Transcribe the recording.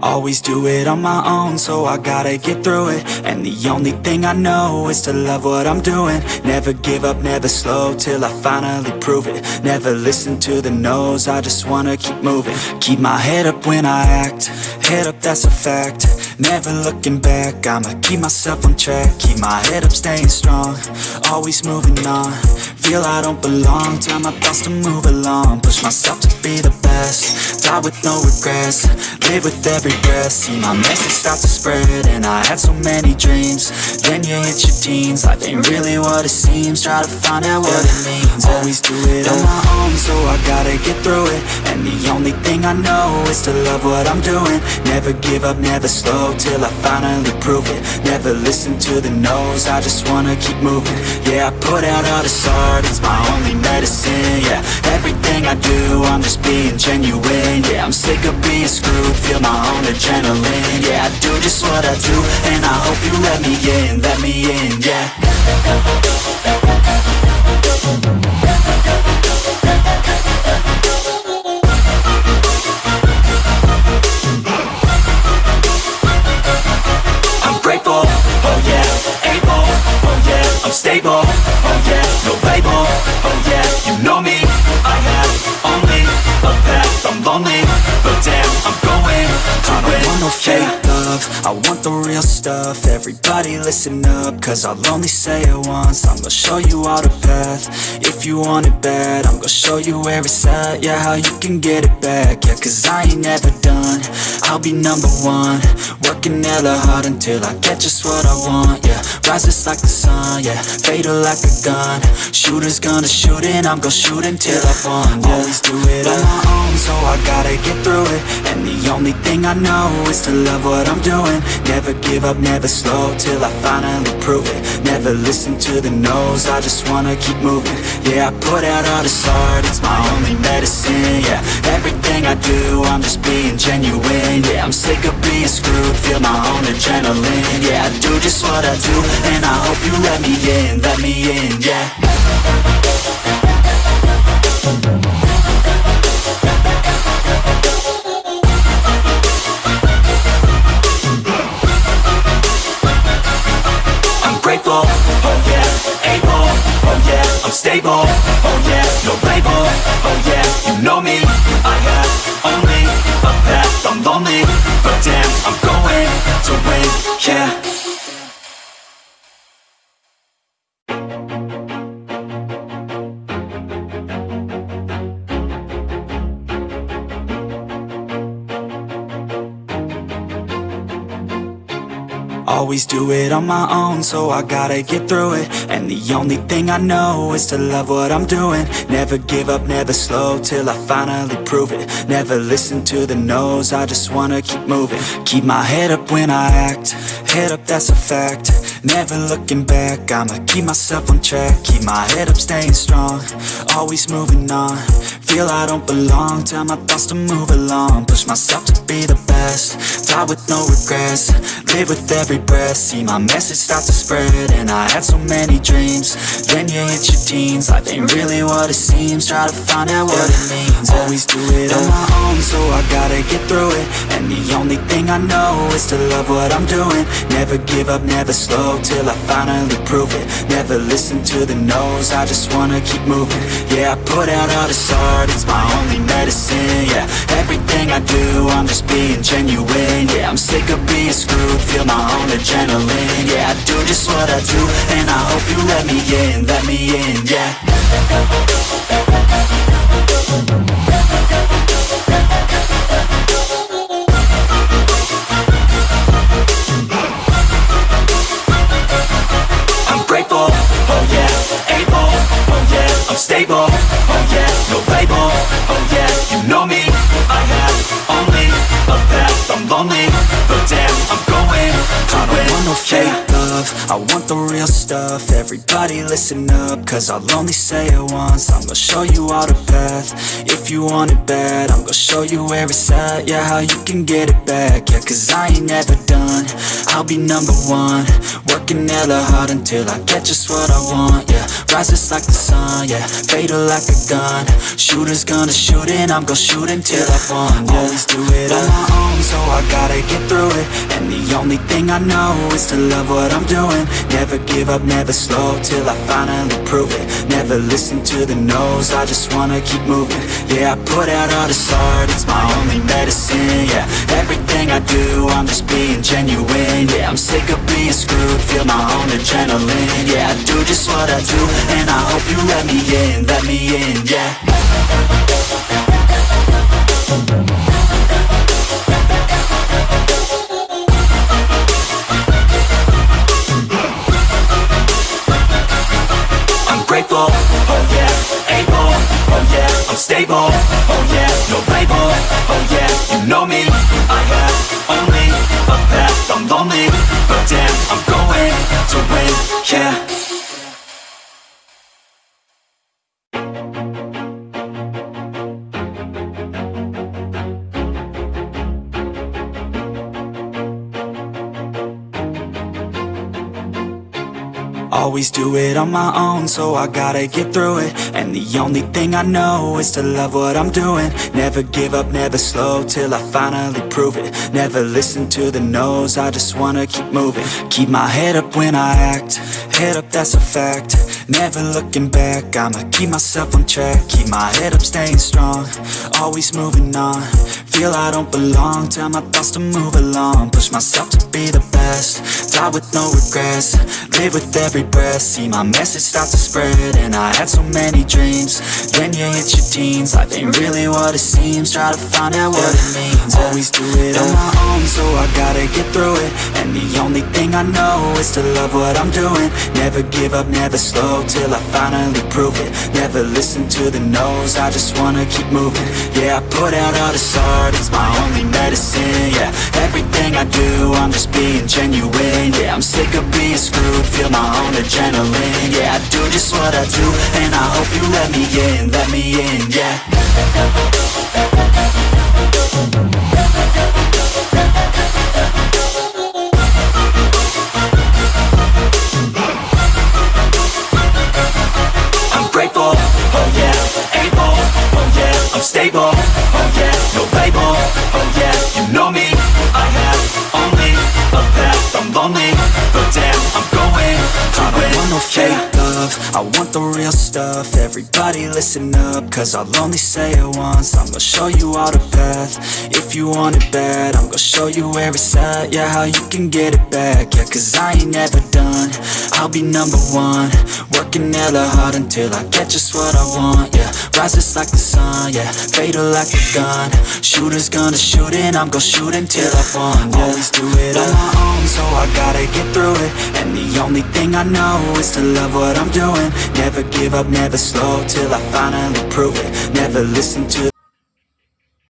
Always do it on my own, so I gotta get through it. And the only thing I know is to love what I'm doing. Never give up, never slow, till I finally prove it. Never listen to the no's, I just wanna keep moving. Keep my head up when I act, head up that's a fact Never looking back, I'ma keep myself on track Keep my head up, staying strong, always moving on. Feel I don't belong, tell my thoughts to move along Push myself to be the best, die with no regrets Live with every breath, see my message start to spread And I had so many dreams, then you hit your teens Life ain't really what it seems, try to find out what it means. Always do it on my own, so I gotta get through it. And the only thing I know is to love what I'm doing. Never give up, never slow, till I finally prove it. Never listen to the no's, I just wanna keep moving. Yeah, I put out all this art, it's my only medicine Yeah, everything I do, I'm just being genuine Yeah, I'm sick of being screwed, feel my own adrenaline Yeah, I do just what I do, and I hope you let me in, let me in, yeah love, I want the real stuff, everybody listen up, cause I'll only say it once, I'm gonna show you all the path, if you want it bad, I'm gonna show you where it's at, yeah, how you can get it back, yeah, cause I ain't never done, I'll be number one, working hella hard until I get just what I want, yeah, rises like the sun, yeah, fatal like a gun, shooters gonna shoot and I'm gonna shoot until I won, yeah, always do it on my own, so I gotta get through it, and the only thing I know is to love what I'm doing, never give up, never slow, till I finally prove it, never listen to the no's, I just wanna keep moving, yeah, I put out all this art, it's my I do, I'm just being genuine, yeah, I'm sick of being screwed, feel my own adrenaline, yeah, I do just what I do, and I hope you let me in, let me in, yeah. I'm grateful, oh oh yeah, I'm stable, oh yeah, no label, oh yeah, you know me, I have only a path, I'm lonely, but damn, I'm going to win, yeah. Always do it on my own, so I gotta get through it. And the only thing I know is to love what I'm doing. Never give up, never slow, till I finally prove it. Never listen to the no's, I just wanna keep moving. Keep my head up when I act, head up that's a fact. Never looking back, I'ma keep myself on track. Keep my head up, staying strong, always moving on. Feel I don't belong, tell my thoughts to move along. Push myself to be the best, die with no regrets. Live with every breath, see my message start to spread. And I had so many dreams, then you hit your teens. Life ain't really what it seems, try to find out what it means. Always do it on my own, so I gotta get through it. And the only thing I know is to love what I'm doing. Never give up, never slow, till I finally prove it. Never listen to the no's, I just wanna keep moving. Yeah, I put out all this art, it's my only medicine Yeah, everything I do, I'm just being genuine Yeah, I'm sick of being screwed, feel my own adrenaline. Yeah, I do just what I do, and I hope you let me in, let me in, yeah but damn, I'm going to I don't want no fake love, I want the real stuff. Everybody listen up, cause I'll only say it once. I'm gonna show you all the path, if you want it bad I'm gonna show you where it's at, yeah, how you can get it back. Yeah, cause I ain't never done, I'll be number one. Working hella hard until I get just what I want, yeah Rises like the sun, yeah Fatal like a gun. Shooters gonna shoot and I'm gonna shoot until I won, yeah Always do it on my own, so I gotta get through it. And the only thing I know is to love what I'm doing Never give up, never slow, till I finally prove it. Never listen to the no's, I just wanna keep moving. Yeah, I put out all this art, it's my only medicine, yeah. Everything I do, I'm just being genuine, yeah. I'm sick of being screwed, feel my own adrenaline Yeah, I do just what I do, and I hope you let me in, let me in, yeah Oh yeah, able, oh yeah, I'm stable, oh yeah, no label, oh yeah, you know me, I have only a path, I'm lonely, but damn, I'm going to win, yeah. Always do it on my own, so I gotta get through it. And the only thing I know is to love what I'm doing. Never give up, never slow, till I finally prove it. Never listen to the no's, I just wanna keep moving. Keep my head up when I act, head up that's a fact. Never looking back, I'ma keep myself on track. Keep my head up, staying strong, always moving on Feel I don't belong, tell my thoughts to move along. Push myself to be the best, die with no regrets. Live with every breath, see my message start to spread And I had so many dreams, then you hit your teens. Life ain't really what it seems, try to find out what it means. Always do it on my own, so I gotta get through it. And the only thing I know is to love what I'm doing. Never give up, never slow, till I finally prove it. Never listen to the no's, I just wanna keep moving. Yeah, I put out all this art, it's my only medicine Yeah, everything I do, I'm just being genuine Yeah, I'm sick of being screwed, feel my own adrenaline Yeah, I do just what I do, and I hope you let me in, let me in, yeah I'm stable, oh yeah, no label, oh yeah, you know me, I have only a path, I'm lonely, but damn, I'm going. To I don't want no fake love, I want the real stuff, everybody listen up, cause I'll only say it once, I'm gonna show you all the path, if you want it bad, I'm gonna show you where it's at, yeah, how you can get it back, yeah, cause I ain't never done, I'll be number one, working hella hard until I get just what I want, yeah Rises like the sun, yeah Fatal like a gun. Shooters gonna shoot and I'm gonna shoot until I won, yeah Always do it on my own, so I gotta get through it. And the only thing I know is to love what I'm doing. Never give up, never slow, till I finally prove it. Never listen to